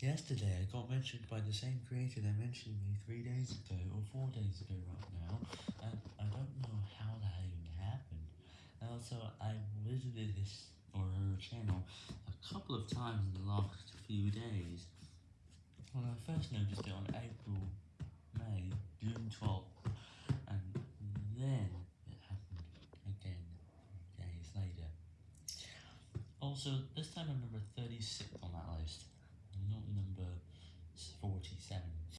Yesterday, I got mentioned by the same creator that mentioned me three days ago, or four days ago right now, and I don't know how that even happened. Also, I visited his, or her channel, a couple of times in the last few days. When I first noticed it on April, May, June 12th, and then it happened again, days later. Also, this time I'm number 36 40